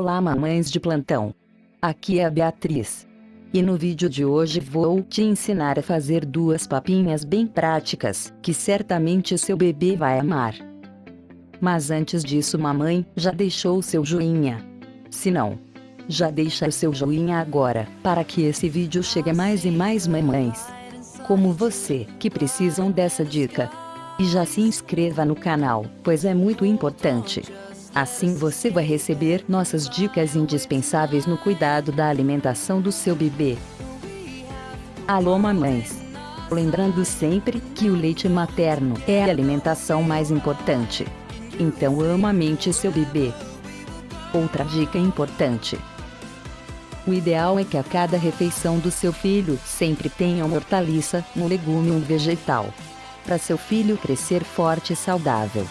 Olá mamães de plantão. Aqui é a Beatriz. E no vídeo de hoje vou te ensinar a fazer duas papinhas bem práticas, que certamente seu bebê vai amar. Mas antes disso mamãe, já deixou seu joinha? Se não, já deixa o seu joinha agora, para que esse vídeo chegue a mais e mais mamães. Como você, que precisam dessa dica. E já se inscreva no canal, pois é muito importante. Assim você vai receber nossas dicas indispensáveis no cuidado da alimentação do seu bebê. Alô mamães! Lembrando sempre que o leite materno é a alimentação mais importante. Então amamente seu bebê. Outra dica importante. O ideal é que a cada refeição do seu filho sempre tenha uma hortaliça, um legume ou um vegetal. Para seu filho crescer forte e saudável.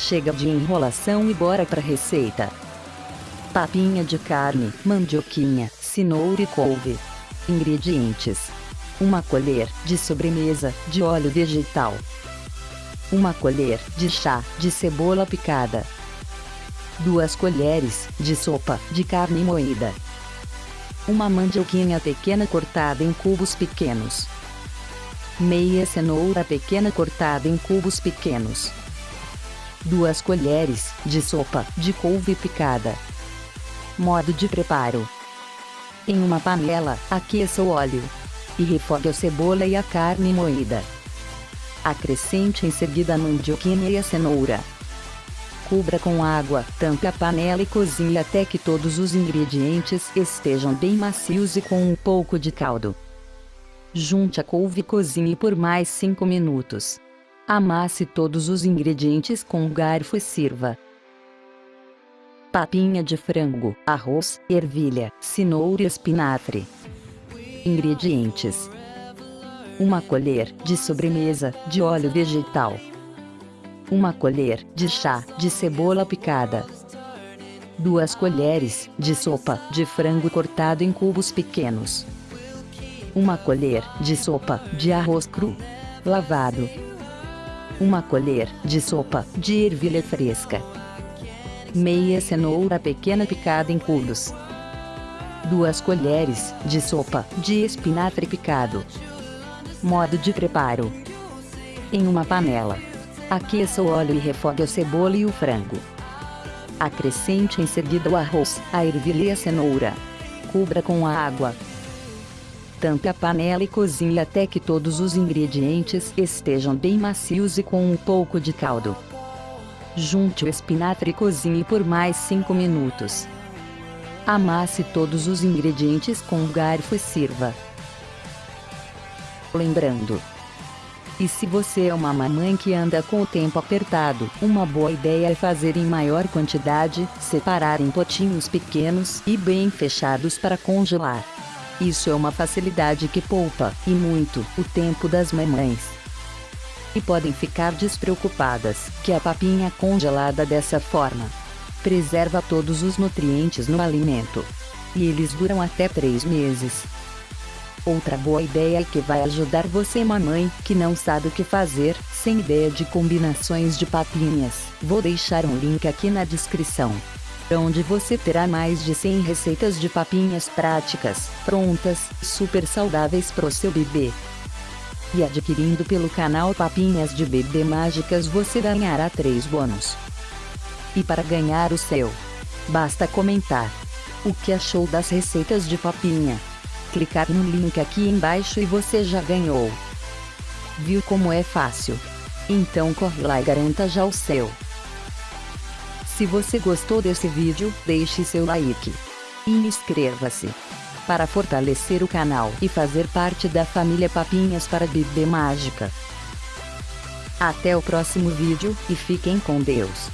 Chega de enrolação e bora pra receita. Papinha de carne, mandioquinha, cenoura e couve. Ingredientes. Uma colher de sobremesa de óleo vegetal. Uma colher de chá de cebola picada. Duas colheres de sopa de carne moída. Uma mandioquinha pequena cortada em cubos pequenos. Meia cenoura pequena cortada em cubos pequenos. 2 colheres de sopa de couve picada. Modo de preparo. Em uma panela, aqueça o óleo e refogue a cebola e a carne moída. Acrescente em seguida a mandioquinha e a cenoura. Cubra com água, tampe a panela e cozinhe até que todos os ingredientes estejam bem macios e com um pouco de caldo. Junte a couve e cozinhe por mais 5 minutos. Amasse todos os ingredientes com um garfo e sirva. Papinha de frango, arroz, ervilha, cenoura e espinafre. Ingredientes. Uma colher de sobremesa de óleo vegetal. Uma colher de chá de cebola picada. Duas colheres de sopa de frango cortado em cubos pequenos. Uma colher de sopa de arroz cru, lavado, uma colher de sopa de ervilha fresca. Meia cenoura pequena picada em cubos. Duas colheres de sopa de espinafre picado. Modo de preparo. Em uma panela. Aqueça o óleo e refogue a cebola e o frango. Acrescente em seguida o arroz, a ervilha e a cenoura. Cubra com a água, Tampe a panela e cozinhe até que todos os ingredientes estejam bem macios e com um pouco de caldo. Junte o espinafre e cozinhe por mais 5 minutos. Amasse todos os ingredientes com um garfo e sirva. Lembrando, e se você é uma mamãe que anda com o tempo apertado, uma boa ideia é fazer em maior quantidade, separar em potinhos pequenos e bem fechados para congelar. Isso é uma facilidade que poupa, e muito, o tempo das mamães. E podem ficar despreocupadas, que a papinha congelada dessa forma preserva todos os nutrientes no alimento. E eles duram até 3 meses. Outra boa ideia que vai ajudar você mamãe, que não sabe o que fazer, sem ideia de combinações de papinhas, vou deixar um link aqui na descrição onde você terá mais de 100 receitas de papinhas práticas, prontas, super saudáveis pro seu bebê. E adquirindo pelo canal Papinhas de Bebê Mágicas você ganhará 3 bônus. E para ganhar o seu, basta comentar o que achou das receitas de papinha. Clicar no link aqui embaixo e você já ganhou. Viu como é fácil? Então corre lá e garanta já o seu. Se você gostou desse vídeo, deixe seu like. E inscreva-se. Para fortalecer o canal e fazer parte da família Papinhas para Bebê Mágica. Até o próximo vídeo, e fiquem com Deus.